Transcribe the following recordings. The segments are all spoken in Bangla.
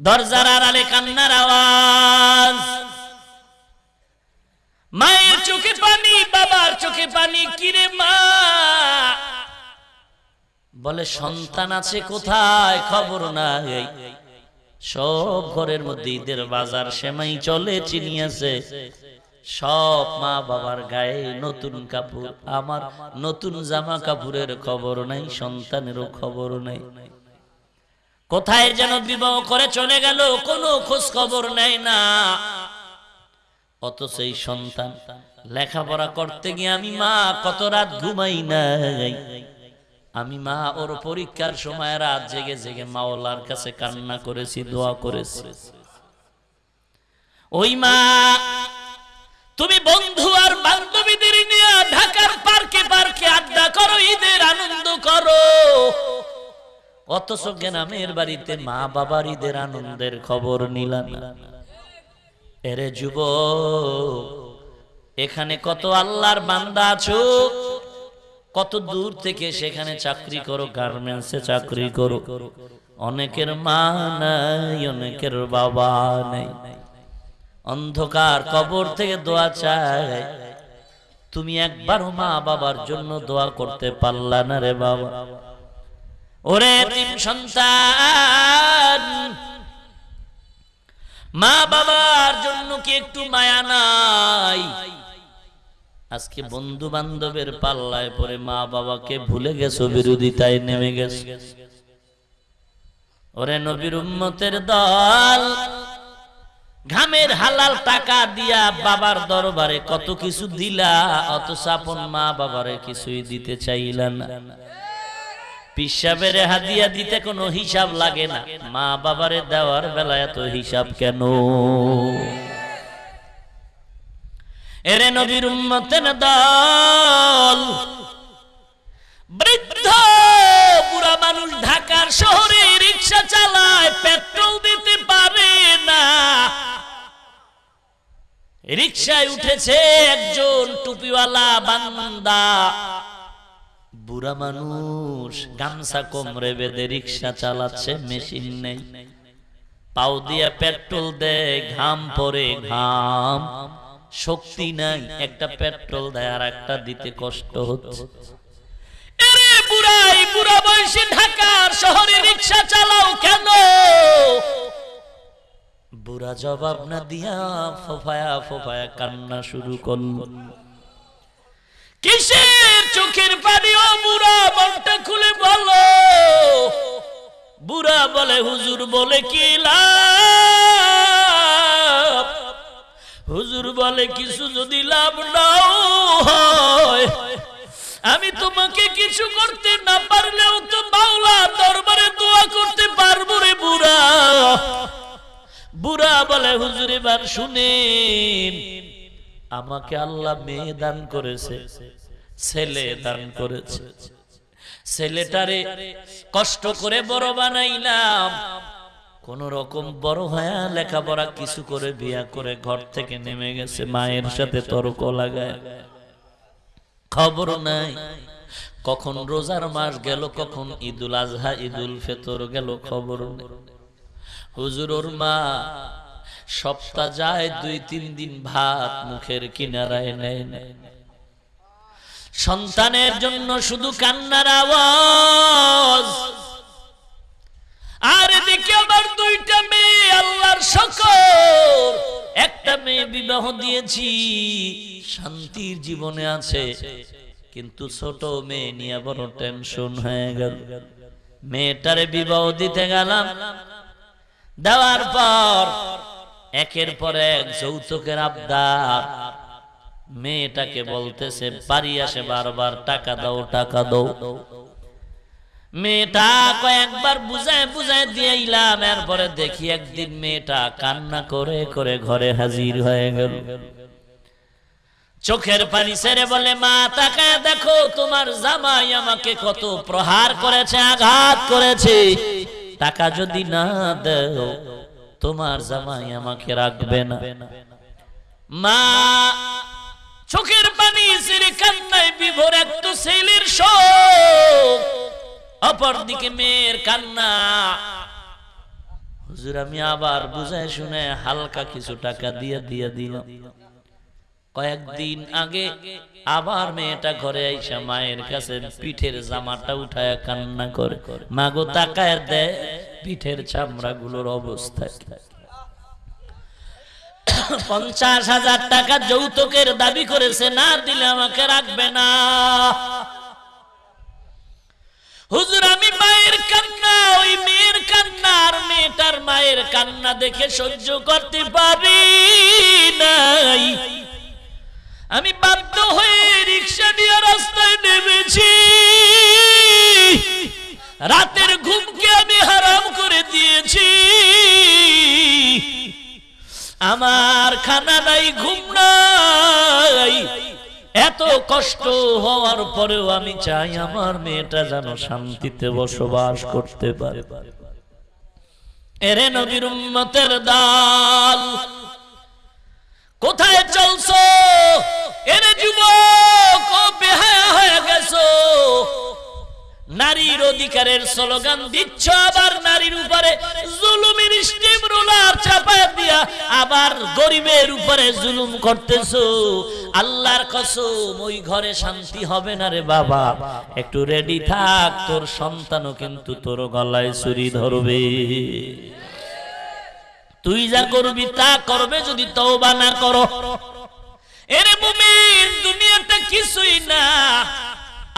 দরজার আড়ালে কান্নার আওয়াজ। মায়ের চোখে পানি, বাবার চোখে পানি কিরে মা? বলে, সন্তান আছে কোথায়? খবর নাই। সব ঘরের মধ্যে ঈদের বাজার সেমাই চলে, চিনি আছে। সব মা বাবার গায়ে নতুন কাপড়। আমার নতুন জামা কাপড়ের খবর নাই, সন্তানেরও খবর নাই। কোথায় যেন বিবাহ করে চলে গেল, কোনো খোঁজ খবর নেয় না। অত সেই সন্তান লেখাপড়া করতে গিয়ে আমি মা, কত রাত ঘুমাই নাই। আমি মা, ওর পরীক্ষার সময় রাত জেগে জেগে মাওলার কাছে কান্না করেছি, দোয়া করেছি। ওই মা, তুমি বন্ধু আর বান্ধবীদের নিয়ে ঢাকার পার্কে পার্কে আড্ডা করো, ঈদের আনন্দ করো। অথচ গ্রামের বাড়িতে মা বাবার ঈদের আনন্দের খবর নিলাম। এরে যুব এখানে কত আল্লাহর বান্দা আছো? কত দূর থেকে সেখানে চাকরি করো গার্মেন্টসে চাকরি করো। অনেকের মা নাই, অনেকের বাবা নেই। অন্ধকার কবর থেকে দোয়া চায় তুমি একবারও মা বাবার জন্য দোয়া করতে পারলা না রে বাবা। ওরে তিন সন্তান, মা বাবার জন্য কি একটু মায়া নাই? আজকে বন্ধু বান্ধবের পাল্লায় পরে মা বাবাকে ভুলে গেছো, বিরোধিতায় নেমে গেছে। ওরে নবীর উম্মতের দল, ঘামের হালাল টাকা দিয়া বাবার দরবারে কত কিছু দিলা অত সাপন মা বাবারে কিছুই দিতে চাইলা না। পিসাবের হাদিয়া দিতে কোনো হিসাব লাগে না। মা বাবারে দেওয়ার বেলা এত হিসাব কেন? এরে নবীর উম্মতের দল, বৃদ্ধ বুড়া মানুষ ঢাকার শহরে রিক্সা চালায়, পেট্রোল দিতে পারে না। রিক্সায় উঠেছে একজন টুপিওয়ালা বান্দা। বুড়া মানুষ, গামছা কোমরে বেঁধে রিক্সা চালাচ্ছে, মেশিন নেই। পাও দিয়া পেট্রোল দেয়, ঘাম পরে ঘাম। শক্তি নাই, একটা পেট্রোল দেয়, আর একটা দিতে কষ্ট হচ্ছে। কিসের চোখের পানি, ও বুড়া মনটা খুলে বলো। বুড়া বলে, হুজুর বলে কি লাভ? হুজুর বলে, কিছু যদি লাভ নাও আমি তোমাকে কিছু করতে না পারলেও তো বাউলা দরবারে দোয়া করতে পারব রে বুড়া। বুড়া বলে, হুজুর, এবার শুনে, আমাকে আল্লাহ মেয়ে দান করেছে। ছেলে দান করেছে। ছেলেটারে কষ্ট করে বড় বানাইলাম। কোন রকম বড় হয়ে লেখাপড়া কিছু করে বিয়া করে ঘর থেকে নেমে গেছে, মায়ের সাথে তর্ক লাগায়। খবর নাই। কখন রোজার মাস গেল, কখন ঈদুল আজহা, ঈদুল ফেতর গেল, খবর নেই। হুজুর ওর মা সপ্তাহ যায়, দুই তিন দিন ভাত মুখের কিনারায় নেয় নেয় সন্তানের জন্য শুধু কান্নার আওয়াজ। আর এদিকে আবার দুইটা মেয়ে, আল্লাহর শকর। একটা মেয়ে বিবাহ দিয়েছি, শান্তির জীবনে আছে। কিন্তু ছোট মেয়ে নিয়ে বড় টেনশন হয়ে গেল। মেয়েটারে বিবাহ দিতে গেলাম। দেওয়ার পর একের পর এক যৌতুকের আবদার। মেয়েটাকে বলতেছে বাড়ি আসে বারবার টাকা দাও টাকা দাও। মেয়েটা কয়েকবার বুঝায় বুঝায় দিয়েইলাম এরপরে দেখি একদিন মেয়েটা কান্না করে করে ঘরে হাজির হয়ে গেল। চোখের পানি ছেড়ে বলে মা তাকায় দেখো তোমার জামাই আমাকে কত প্রহার করেছে আঘাত করেছে। টাকা যদি না দেও তোমার জামাই আমাকে রাখবে না। মা চোখের পানি ছেড়ে কান্নায় বিভোর এক ছেলের শোক। অপর দিকে মেয়ের কান্না। হুজুর, আমি আবার বুঝাই শুনে হালকা কিছু টাকা দিয়ে দিয়ে দিলাম। কয়েকদিন আগে আবার মেয়েটা ঘরে আইসা মায়ের কাছে পিঠের জামাটা উঠায় কান্না করে। মাগো তাকায় দেয় পিঠের চামড়া গুলোর অবস্থা? পঞ্চাশ হাজার টাকা যৌতুকের দাবি করেছে, না দিলে আমাকে রাখবে না। হুজুর, আমি মায়ের কান্না, ওই মেয়ের কান্না, আর মেয়েটার মায়ের কান্না দেখে সহ্য করতে পারি নাই। আমি বাধ্য হয়ে রিক্সা নিয়ে রাস্তায় নেমেছি। রাতের আমার খানা নাই, ঘুম নাই। এত কষ্ট হওয়ার পরেও আমি চাই আমার মেয়েটা যেন শান্তিতে বসবাস করতে পারে। এরে নবীর উম্মতের দাল, কোথায় চলছো? এরে যুবক বেহায়া হয়ে গেছো? নারীর অধিকারের স্লোগান দিচ্ছ, আবার নারীর উপরে জুলুমের স্টিম রোলার চাপায় দিয়া আবার গরিবের উপরে জুলুম করতেছো। আল্লাহর কসম, ওই ঘরে শান্তি হবে না রে বাবা। একটু রেডি থাক, তোর সন্তানও কিন্তু তোর গলায় ছুরি ধরবে। তুই যা করবি তা করবে, যদি তওবা না করো। এরে মুমিন, দুনিয়াতে কিছুই না।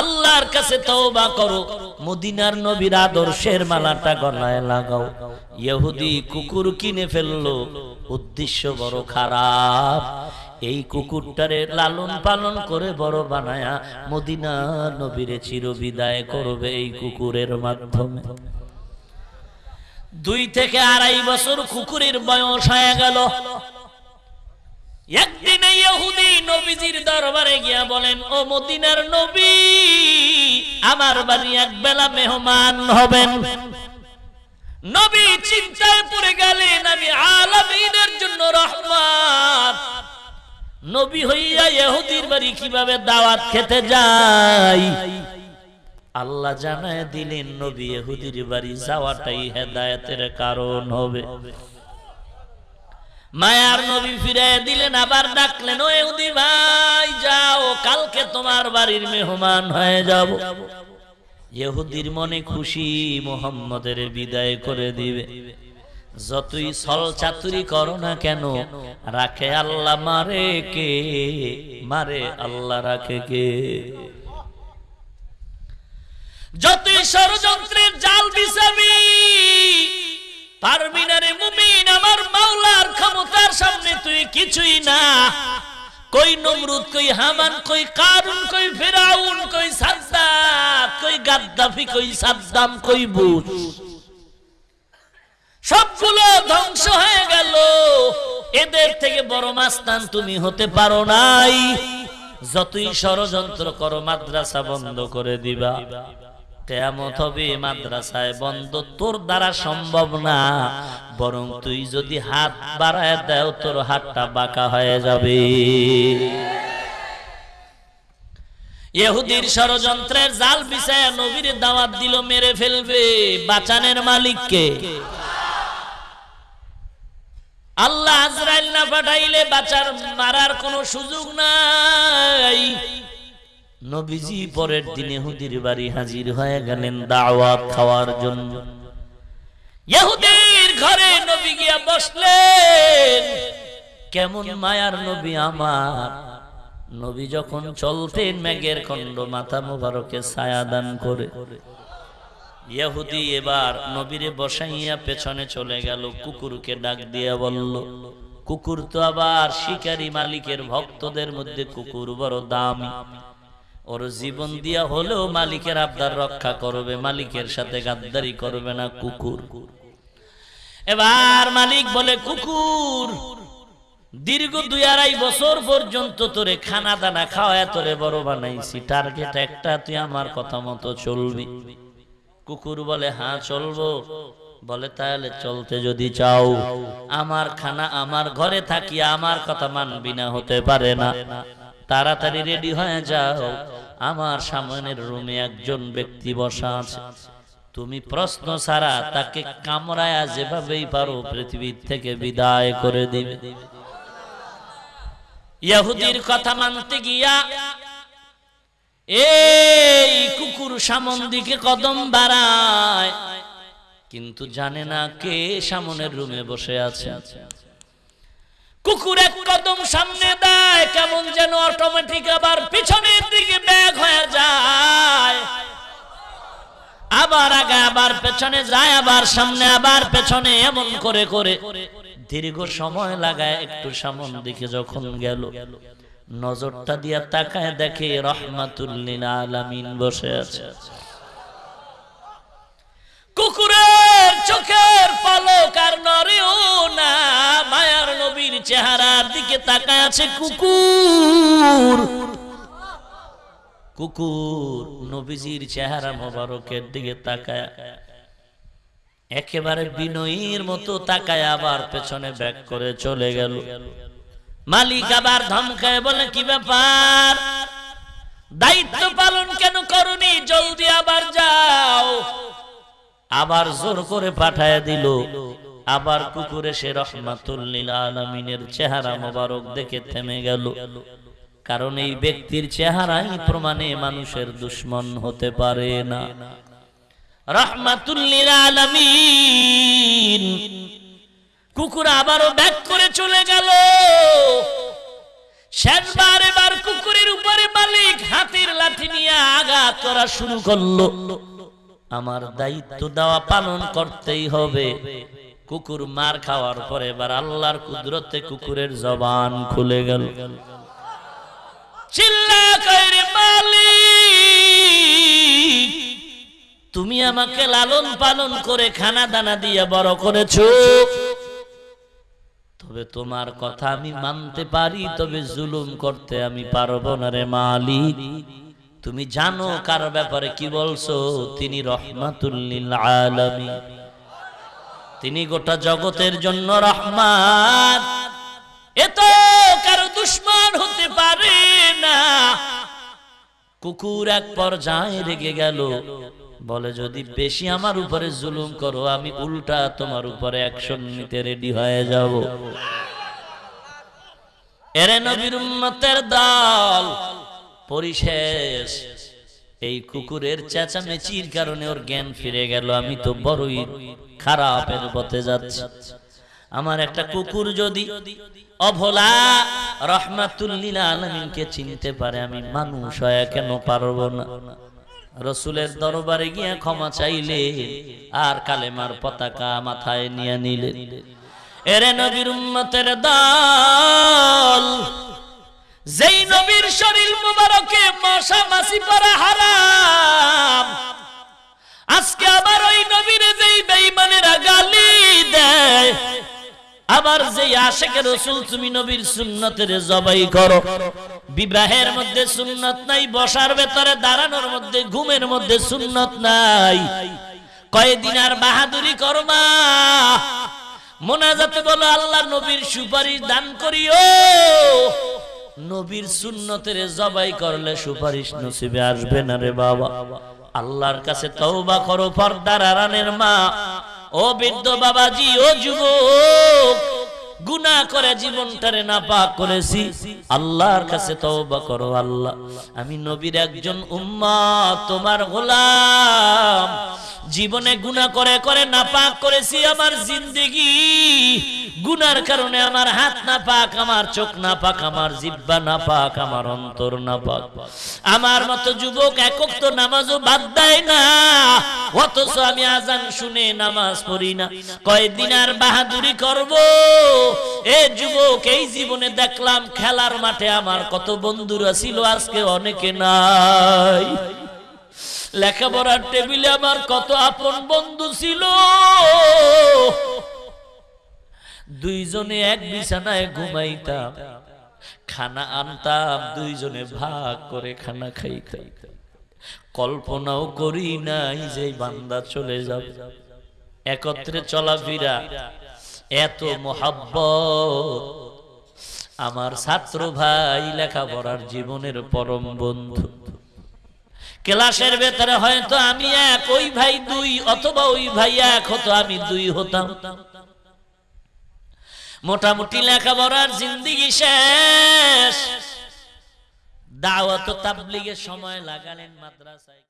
আল্লাহর কাছে তওবা করো। মদিনার নবীর আদর্শের মালাটা গলায় লাগাও। ইহুদি কুকুর কিনে ফেলল। উদ্দেশ্য বড় খারাপ। এই কুকুরটারে লালন পালন করে বড় বানায়া মদিনা নবীরে চিরবিদায় করবে এই কুকুরের মাধ্যমে। দুই থেকে আড়াই বছর কুকুরের বয়স হয়ে গেল। একদিন ইহুদি নবীজির দরবারে গিয়া বলেন, ও মদিনার নবী আমার বাড়ি এক বেলা মেহমান হবেন। নবী চিন্তায় পড়ে গেলেন, আমি আলামিনের জন্য রহমান নবী হইয়া ইহুদির বাড়ি কীভাবে দাওয়াত খেতে যাই? আল্লাহ জানায় দিলেন, নবী ইহুদির বাড়ি যাওয়াটাই হেদায়েতের কারণ হবে। মায়ার নবী ফিরে দিলেন, আবার ডাকলেন, ও ইহুদি ভাই কালকে তোমার বাড়ির মেহমান হয়ে যাব। ইহুদির মনে খুশি মোহাম্মদের বিদায় করে দিবে। যতই সল চাতুরি করো না কেন, রাখে আল্লাহ মারে কে? মারে আল্লাহ রাখে কে? যতই ষড়যন্ত্রের জাল বিছাবি পারবি না রে মুমিন, আমার মাওলার ক্ষমতার সামনে তুই কিছুই না। কই নমরুদ, কই হামান, কই কারুন, কই ফেরাউন, কই সাদ্দাত কই গাদ্দাফি, কই সাদ্দাম, কই বুশ সবগুলো ধ্বংস হয়ে গেল। এদের থেকে বড় মাস্তান তুমি হতে পারো নাই। যতই ষড়যন্ত্র করো, মাদ্রাসা বন্ধ করে দিবা। কেয়ামত হবে মাদ্রাসায় বন্ধ তোর দ্বারা সম্ভব না। বরং তুই যদি হাত বাড়ায় দেও তোর হাতটা বাঁকা হয়ে যাবে। ইহুদির ষড়যন্ত্রের জাল বিছায় নবীর দাওয়াত দিল মেরে ফেলবে বাঁচানের মালিককে। আল্লাহ আজরাইল না পাঠাইলে বাঁচার মারার কোনো সুযোগ নাই। নবীজি পরের দিনে হুদির বাড়ি হাজির হয়ে গেলেন দাওয়াত খাওয়ার জন্য। ইহুদির ঘরে নবী গিয়া বসলেন। কেমন মায়ার নবী আমার। নবী যখন চলতেন মেঘের খণ্ড মাথা মুবারকে ছায়া দান করে। ইহুদি এবার নবীরে বসাইয়া পেছনে চলে গেল কুকুরকে ডাক দিয়া বলল কুকুর তো আবার শিকারী মালিকের ভক্তদের মধ্যে কুকুর বড় দামি। ওর জীবন দিয়া হলেও মালিকের আবদার রক্ষা করবে মালিকের সাথে গাদ্দারি করবে না কুকুর। এবার মালিক বলে কুকুর দীর্ঘ দুই আড়াই বছর পর্যন্ত তোরে খানা দানা খাওয়া তোরে বড় বানাইছি। টার্গেট একটা তুই আমার কথা মতো চলবি। কুকুর বলে হ্যাঁ চলবো। বলে তাহলে চলতে যদি চাও আমার খানা আমার ঘরে থাকি আমার কথা মানবি না হতে পারে না। তাড়াতাড়ি রেডি হয়ে যাও। আমার সামনের রুমে একজন ব্যক্তি বসা আছে। তুমি প্রশ্ন ছাড়া তাকে কামড়ায়া যেভাবেই পারো পৃথিবীর থেকে বিদায় করে দিবে। ইহুদির কথা মানতে গিয়া এই কুকুর সামন দিকে কদম বাড়ায়। কিন্তু জানে না কে সামনের রুমে বসে আছে। কুকুর এক কদম সামনে দেয়, কেমন যেন অটোমেটিক আবার পিছনের দিকে ব্যাগ হয়ে যায়। আবার আগে আবার পেছনে যায়, আবার সামনে, আবার পেছনে, এমন করে করে। দীর্ঘ সময় লাগায় একটু সামন দিকে যখন গেল। নজরটা দিয়া তাকায় দেখে রহমাতুল্লিল আলামিন বসে আছে। কুকুরের চোখের পলক আর নরেও না। মায়ার নবীর চেহারার দিকে তাকায় আছে কুকুর। কুকুর নবীজির চেহারা মোবারকের দিকে তাকায়। একেবারে বিনয়ীর মতো তাকায়, আবার পেছনে ব্যাক করে চলে গেল। মালিক আবার ধমকায় বলে, কি ব্যাপার? দায়িত্ব পালন কেন করনি? জলদি আবার যাও। আবার জোর করে পাঠায় দিল। আবার কুকুরে সে রহমাতুল্লিল আলমিনের চেহারা মোবারক দেখে থেমে গেল। কারণ এই ব্যক্তির চেহারাই প্রমাণে মানুষের দুশ্মন হতে পারে না। রহমাতুল্লিল আলমিন, কুকুর আবারও ব্যাক করে চলে গেল। শেষবার এবার কুকুরের উপরে মালিক হাতির লাঠি নিয়ে আঘাত করা শুরু করল। আমার দায়িত্ব দেওয়া পালন করতেই হবে। কুকুর মার খাওয়ার পরে এবার আল্লাহর কুদরতে কুকুরের জবান খুলে গেল। তুমি আমাকে লালন পালন করে খানা দানা দিয়ে বড় করেছ। তবে তোমার কথা আমি মানতে পারি, তবে জুলুম করতে আমি পারব না রে মালিক। তুমি জানো কার ব্যাপারে কি বলছো? তিনি রহমাতুল্লিল আলামিন। তিনি গোটা জগতের জন্য রহমান। এত কারও দুশ্মন হতে পারে না। কুকুর এক পর্যায়ে রেগে গেল। বলে যদি বেশি আমার উপরে জুলুম করো আমি উল্টা তোমার উপরে অ্যাকশন নিতে রেডি হয়ে যাব। এরে নবীর উম্মতের দল পরিশেষ। এই কুকুরের চেঁচামেচির কারণে ওর জ্ঞান ফিরে গেল। আমি তো বড়ই খারাপের পথে যাচ্ছি। আমার একটা কুকুর যদি অভলা রহমাতুল্লিল আলমিনকে চিনতে পারে, আমি মানুষ হয়ে কেন পারব না? রসুলের দরবারে গিয়ে ক্ষমা চাইলে আর কালেমার পতাকা মাথায় নিয়ে নিলে। এরে নবীর উম্মতের দল যেই নবীর শরীর মুবারকে মশা মাসি পরা হারাম। আজকে আবার ওই নবীর যেই বেঈমানেরা গালি দেয়, আবার যেই আশেকের রসুল তুমি নবীর সুন্নতের জবাই করো, বিবাহের মধ্যে সুন্নত নাই, বসার ভেতরে দাঁড়ানোর মধ্যে, ঘুমের মধ্যে সুন্নত নাই। কয়দিন আর বাহাদুরি করমা মোনাজাতে বলো, আল্লাহ নবীর সুপারিশ দান করিও। নবীর সুন্নতের জবাই করলে সুপারিশ নসিবে আসবে না রে বাবা। আল্লাহর কাছে তওবা করো, পর্দার আরানের মা। ও বৃদ্ধ বাবাজি, ও যুবক গুনা করে জীবনটারে না পাক করেছি। আল্লাহর কাছে তওবা করো, আল্লাহ। আমি নবীর একজন উম্মত, তোমার গোলাম। জীবনে গুনা করে করে না পাক করেছি, আমার জিন্দেগি গুনার কারণে আমার হাত না পাক, আমার চোখ না পাক, আমার জিব্বা না পাক, আমার অন্তর না পাক। আমার মতো যুবক একক তো নামাজও বাদ দেয় না। অথচ আমি আজান শুনে নামাজ পড়ি না। কয়দিন আর বাহাদুরি করব? এ যুবক, এই জীবনে দেখলাম খেলার মাঠে আমার কত বন্ধুরা ছিল, আজকে অনেকে নাই। লেখাপড়ার টেবিলে আমার কত আপন বন্ধু ছিল। দুইজনে এক বিছানায় ঘুমাইতাম, খানা আনতাম, দুইজনে ভাগ করে খানা খাইতাম। কল্পনাও করি নাই যে বান্দা চলে যাবে। একত্রে চলাফেরা, এত মোহাব্বত। আমার ছাত্র ভাই লেখাপড়ার জীবনের পরম বন্ধু। ক্লাসের ভেতরে হয়তো আমি এক, ওই ভাই দুই, অথবা ওই ভাই এক হতো, আমি দুই হতাম। মোটামুটি লেখাপড়ার জিন্দিগি শেষ। দাওয়াত তাবলিগের সময় লাগালেন মাদ্রাসায়।